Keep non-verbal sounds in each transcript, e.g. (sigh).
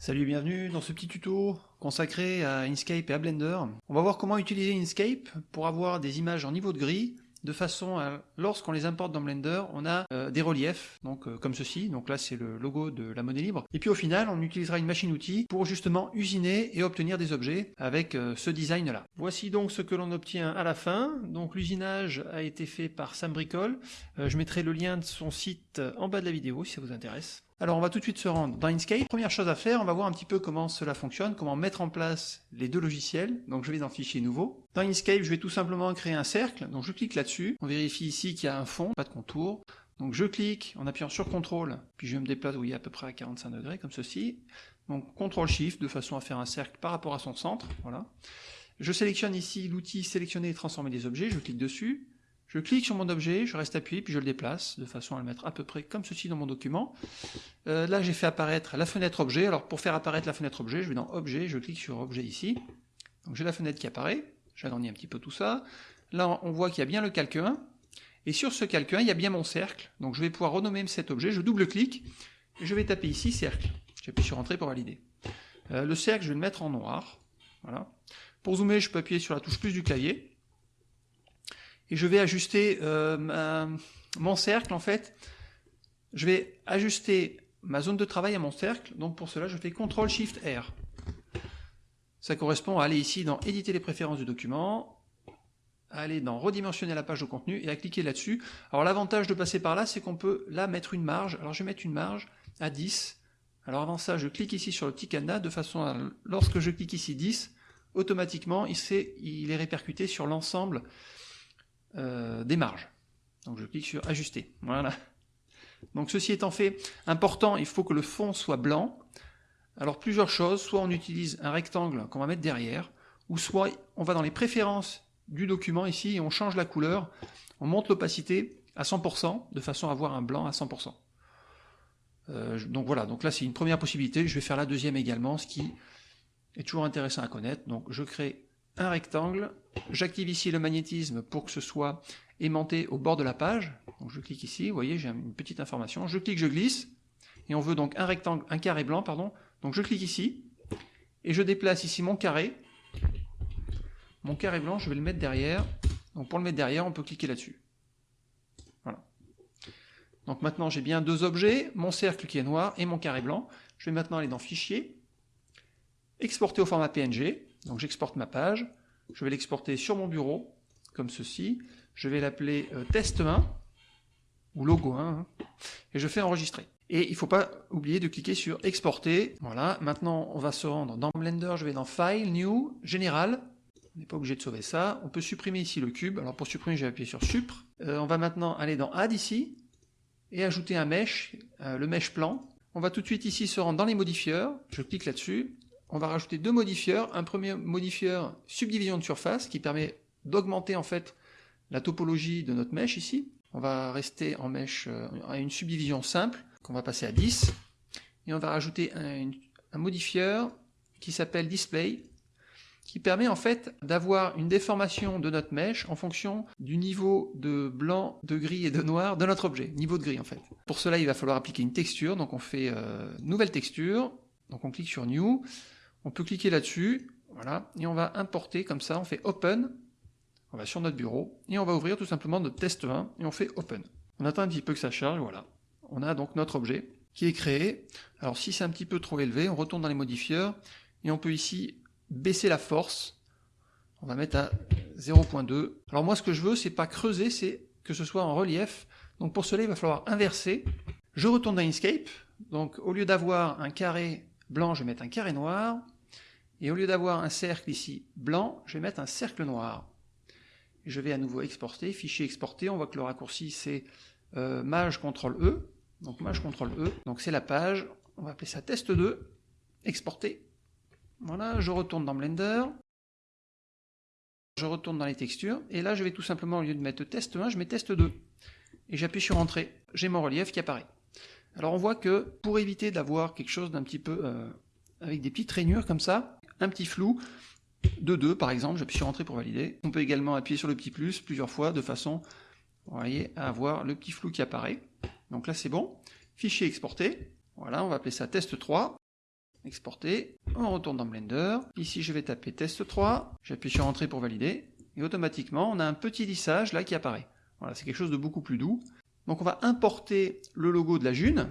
Salut et bienvenue dans ce petit tuto consacré à Inkscape et à Blender. On va voir comment utiliser Inkscape pour avoir des images en niveau de gris de façon à, lorsqu'on les importe dans Blender, on a euh, des reliefs, donc euh, comme ceci, donc là c'est le logo de la monnaie libre, et puis au final on utilisera une machine-outil pour justement usiner et obtenir des objets avec euh, ce design là. Voici donc ce que l'on obtient à la fin, donc l'usinage a été fait par Sam Bricole, je mettrai le lien de son site en bas de la vidéo si ça vous intéresse. Alors on va tout de suite se rendre dans Inkscape. Première chose à faire, on va voir un petit peu comment cela fonctionne, comment mettre en place les deux logiciels. Donc je vais dans Fichier nouveau. Dans Inkscape, je vais tout simplement créer un cercle. Donc je clique là-dessus. On vérifie ici qu'il y a un fond, pas de contour. Donc je clique en appuyant sur CTRL, puis je me déplace, vous voyez, à peu près à 45 degrés, comme ceci. Donc CTRL-SHIFT, de façon à faire un cercle par rapport à son centre. Voilà. Je sélectionne ici l'outil sélectionner et transformer des objets, je clique dessus. Je clique sur mon objet, je reste appuyé, puis je le déplace, de façon à le mettre à peu près comme ceci dans mon document. Euh, là, j'ai fait apparaître la fenêtre objet. Alors, pour faire apparaître la fenêtre objet, je vais dans objet, je clique sur objet ici. Donc, j'ai la fenêtre qui apparaît. J'agrandis un petit peu tout ça. Là, on voit qu'il y a bien le calque 1. Et sur ce calque 1, il y a bien mon cercle. Donc, je vais pouvoir renommer cet objet. Je double-clique. Et je vais taper ici cercle. J'appuie sur entrée pour valider. Euh, le cercle, je vais le mettre en noir. Voilà. Pour zoomer, je peux appuyer sur la touche plus du clavier et je vais ajuster euh, mon cercle en fait. Je vais ajuster ma zone de travail à mon cercle, donc pour cela je fais CTRL SHIFT R. Ça correspond à aller ici dans éditer les préférences du document, à aller dans redimensionner la page de contenu et à cliquer là-dessus. Alors l'avantage de passer par là, c'est qu'on peut là mettre une marge. Alors je vais mettre une marge à 10. Alors avant ça, je clique ici sur le petit cadenas de façon à, lorsque je clique ici 10, automatiquement il, il est répercuté sur l'ensemble euh, des marges. Donc je clique sur ajuster. Voilà. Donc ceci étant fait, important, il faut que le fond soit blanc. Alors plusieurs choses, soit on utilise un rectangle qu'on va mettre derrière, ou soit on va dans les préférences du document ici et on change la couleur, on monte l'opacité à 100% de façon à avoir un blanc à 100%. Euh, donc voilà, donc là c'est une première possibilité, je vais faire la deuxième également, ce qui est toujours intéressant à connaître. Donc je crée un rectangle, j'active ici le magnétisme pour que ce soit aimanté au bord de la page, donc je clique ici, vous voyez j'ai une petite information, je clique, je glisse, et on veut donc un rectangle, un carré blanc, pardon, donc je clique ici, et je déplace ici mon carré, mon carré blanc, je vais le mettre derrière, donc pour le mettre derrière, on peut cliquer là-dessus. Voilà. Donc maintenant j'ai bien deux objets, mon cercle qui est noir et mon carré blanc, je vais maintenant aller dans Fichier, exporter au format PNG, donc j'exporte ma page, je vais l'exporter sur mon bureau, comme ceci, je vais l'appeler euh, test 1, ou logo 1, hein, et je fais enregistrer. Et il ne faut pas oublier de cliquer sur exporter. Voilà, maintenant on va se rendre dans Blender, je vais dans File, New, Général. On n'est pas obligé de sauver ça. On peut supprimer ici le cube. Alors pour supprimer, je vais appuyer sur Supr. Euh, on va maintenant aller dans Add ici, et ajouter un mesh, euh, le mesh plan. On va tout de suite ici se rendre dans les modifieurs. Je clique là-dessus, on va rajouter deux modifieurs. Un premier modifieur subdivision de surface qui permet d'augmenter en fait la topologie de notre mèche ici. On va rester en mèche euh, à une subdivision simple qu'on va passer à 10. Et on va rajouter un, modifieur qui s'appelle display qui permet en fait d'avoir une déformation de notre mèche en fonction du niveau de blanc, de gris et de noir de notre objet, niveau de gris en fait. Pour cela, il va falloir appliquer une texture, donc on fait euh, nouvelle texture, donc on clique sur New, on peut cliquer là-dessus, voilà, et on va importer comme ça, on fait Open, on va sur notre bureau, et on va ouvrir tout simplement notre test 1, et on fait Open. On attend un petit peu que ça charge, voilà. On a donc notre objet qui est créé. Alors si c'est un petit peu trop élevé, on retourne dans les modifieurs, et on peut ici baisser la force. On va mettre à 0.2. Alors moi ce que je veux, c'est pas creuser, c'est que ce soit en relief. Donc pour cela, il va falloir inverser. Je retourne dans Inkscape. Donc au lieu d'avoir un carré blanc, je vais mettre un carré noir, et au lieu d'avoir un cercle ici blanc, je vais mettre un cercle noir. je vais à nouveau exporter, fichier exporté, on voit que le raccourci c'est euh, maj CTRL E, donc maj CTRL E, donc c'est la page, on va appeler ça test 2, exporter. Voilà, je retourne dans Blender, je retourne dans les textures, et là je vais tout simplement, au lieu de mettre test 1, je mets test 2. Et j'appuie sur entrée, j'ai mon relief qui apparaît. Alors on voit que pour éviter d'avoir quelque chose d'un petit peu euh, avec des petites rainures comme ça, un petit flou de 2 par exemple, j'appuie sur entrée pour valider. On peut également appuyer sur le petit plus plusieurs fois de façon à avoir le petit flou qui apparaît. Donc là c'est bon. Fichier exporté. Voilà, on va appeler ça test 3. exporter, on retourne dans Blender, ici je vais taper test 3, j'appuie sur entrée pour valider, et automatiquement on a un petit lissage là qui apparaît. Voilà, c'est quelque chose de beaucoup plus doux. Donc on va importer le logo de la June,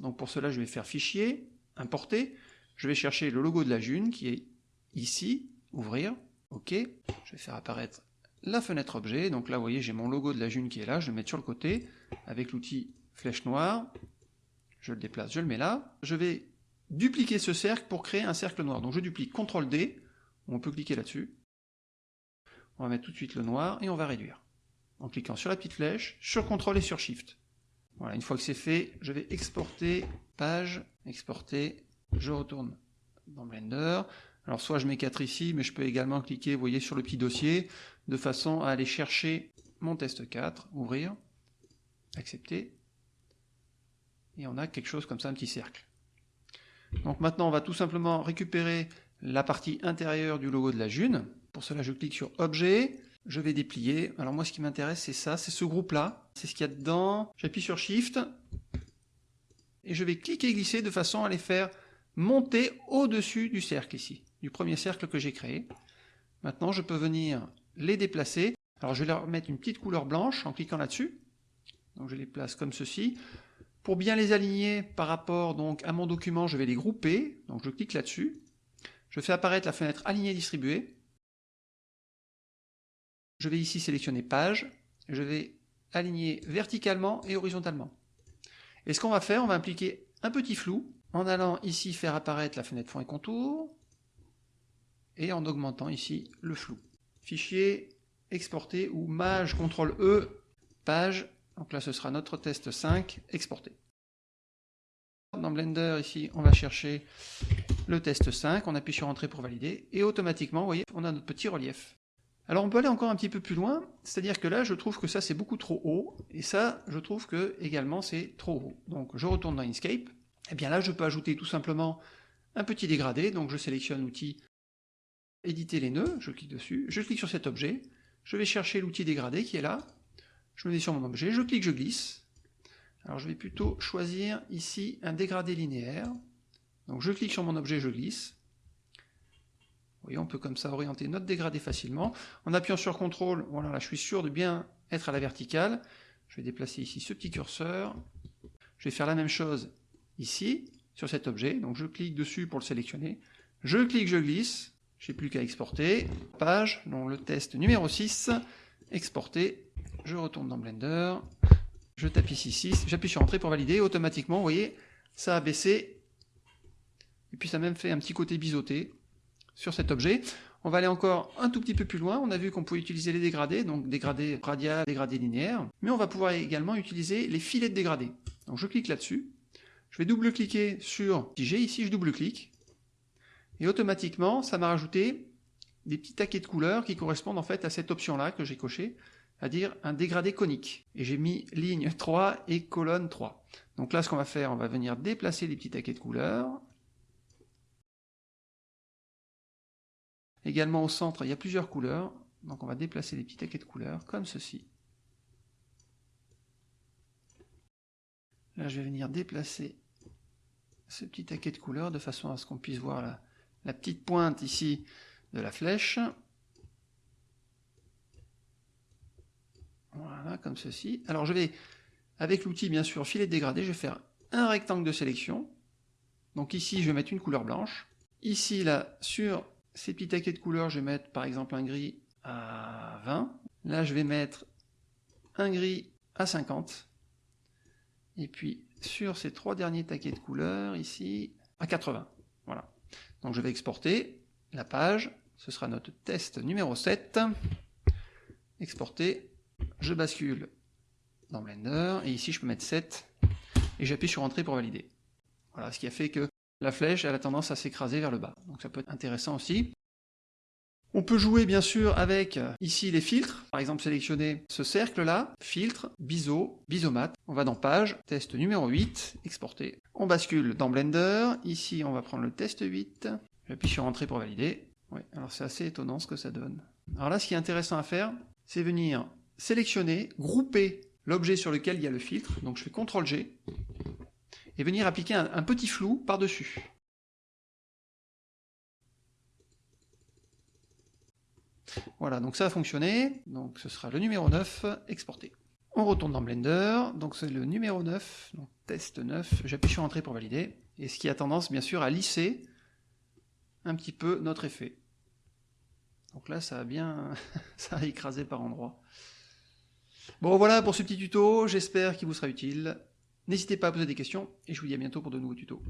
donc pour cela je vais faire fichier, importer, je vais chercher le logo de la June qui est ici, ouvrir, ok, je vais faire apparaître la fenêtre objet, donc là vous voyez j'ai mon logo de la June qui est là, je vais le mettre sur le côté, avec l'outil flèche noire, je le déplace, je le mets là, je vais dupliquer ce cercle pour créer un cercle noir, donc je duplique CTRL D, on peut cliquer là-dessus, on va mettre tout de suite le noir, et on va réduire, en cliquant sur la petite flèche, sur CTRL et sur SHIFT. Voilà, une fois que c'est fait, je vais exporter, page, exporter, je retourne dans Blender, alors soit je mets 4 ici, mais je peux également cliquer, vous voyez, sur le petit dossier, de façon à aller chercher mon test 4, ouvrir, accepter, et on a quelque chose comme ça, un petit cercle. Donc maintenant, on va tout simplement récupérer la partie intérieure du logo de la June. Pour cela, je clique sur Objet, je vais déplier. Alors moi, ce qui m'intéresse, c'est ça, c'est ce groupe-là, c'est ce qu'il y a dedans. J'appuie sur Shift, et je vais cliquer et glisser de façon à les faire monter au-dessus du cercle ici du premier cercle que j'ai créé. Maintenant, je peux venir les déplacer. Alors, je vais leur mettre une petite couleur blanche en cliquant là-dessus. Donc, je les place comme ceci. Pour bien les aligner par rapport donc à mon document, je vais les grouper. Donc, je clique là-dessus. Je fais apparaître la fenêtre Aligner distribuer. Je vais ici sélectionner Page. Je vais aligner verticalement et horizontalement. Et ce qu'on va faire, on va appliquer un petit flou en allant ici faire apparaître la fenêtre fond et contour, et en augmentant ici le flou. Fichier exporté ou maj CTRL E page, donc là ce sera notre test 5 exporté. Dans Blender ici on va chercher le test 5, on appuie sur entrée pour valider et automatiquement vous voyez on a notre petit relief. Alors on peut aller encore un petit peu plus loin, c'est-à-dire que là je trouve que ça c'est beaucoup trop haut. Et ça je trouve que également c'est trop haut. Donc je retourne dans Inkscape, et eh bien là je peux ajouter tout simplement un petit dégradé, donc je sélectionne l'outil éditer les nœuds, je clique dessus, je clique sur cet objet, je vais chercher l'outil dégradé qui est là, je me mets sur mon objet, je clique, je glisse. Alors je vais plutôt choisir ici un dégradé linéaire. Donc je clique sur mon objet, je glisse. Voyez, on peut comme ça orienter notre dégradé facilement. En appuyant sur CTRL, voilà, là je suis sûr de bien être à la verticale. Je vais déplacer ici ce petit curseur. Je vais faire la même chose ici, sur cet objet. Donc je clique dessus pour le sélectionner. Je clique, je glisse. J'ai plus qu'à exporter. Page, donc le test numéro 6, exporter. Je retourne dans Blender. Je tape ici 6, j'appuie sur Entrée pour valider. Automatiquement, vous voyez, ça a baissé. Et puis ça a même fait un petit côté biseauté sur cet objet. On va aller encore un tout petit peu plus loin. On a vu qu'on pouvait utiliser les dégradés, donc dégradés radial, dégradés linéaires. Mais on va pouvoir également utiliser les filets de dégradés. Donc je clique là-dessus. Je vais double-cliquer sur j'ai ici je double-clique. Et automatiquement, ça m'a rajouté des petits taquets de couleurs qui correspondent en fait à cette option-là que j'ai coché, c'est-à-dire un dégradé conique. Et j'ai mis ligne 3 et colonne 3. Donc là, ce qu'on va faire, on va venir déplacer les petits taquets de couleurs. Également au centre, il y a plusieurs couleurs. Donc on va déplacer les petits taquets de couleurs comme ceci. Là, je vais venir déplacer ce petit taquet de couleurs de façon à ce qu'on puisse voir la, petite pointe ici de la flèche. Voilà, comme ceci. Alors je vais, avec l'outil bien sûr filet dégradé, je vais faire un rectangle de sélection. Donc ici, je vais mettre une couleur blanche. Ici, là, sur ces petits taquets de couleurs, je vais mettre par exemple un gris à 20. Là, je vais mettre un gris à 50. Et puis, sur ces trois derniers taquets de couleurs, ici, à 80. Voilà. Donc je vais exporter la page, ce sera notre test numéro 7. Exporter, je bascule dans Blender, et ici je peux mettre 7, et j'appuie sur Entrée pour valider. Voilà, ce qui a fait que la flèche elle a tendance à s'écraser vers le bas. Donc ça peut être intéressant aussi. On peut jouer bien sûr avec ici les filtres, par exemple sélectionner ce cercle là, filtre, biseau, biseaumat, on va dans page, test numéro 8, exporter. On bascule dans Blender, ici on va prendre le test 8, j'appuie sur entrée pour valider. Oui, alors c'est assez étonnant ce que ça donne. Alors là ce qui est intéressant à faire, c'est venir sélectionner, grouper l'objet sur lequel il y a le filtre, donc je fais CTRL G, et venir appliquer un, petit flou par-dessus. Voilà, donc ça a fonctionné. Donc ce sera le numéro 9 exporté. On retourne dans Blender, donc c'est le numéro 9, donc test 9, j'appuie sur Entrée pour valider, et ce qui a tendance bien sûr à lisser un petit peu notre effet. Donc là ça a bien (laughs) ça a écrasé par endroits. Bon voilà pour ce petit tuto, j'espère qu'il vous sera utile. N'hésitez pas à poser des questions, et je vous dis à bientôt pour de nouveaux tutos.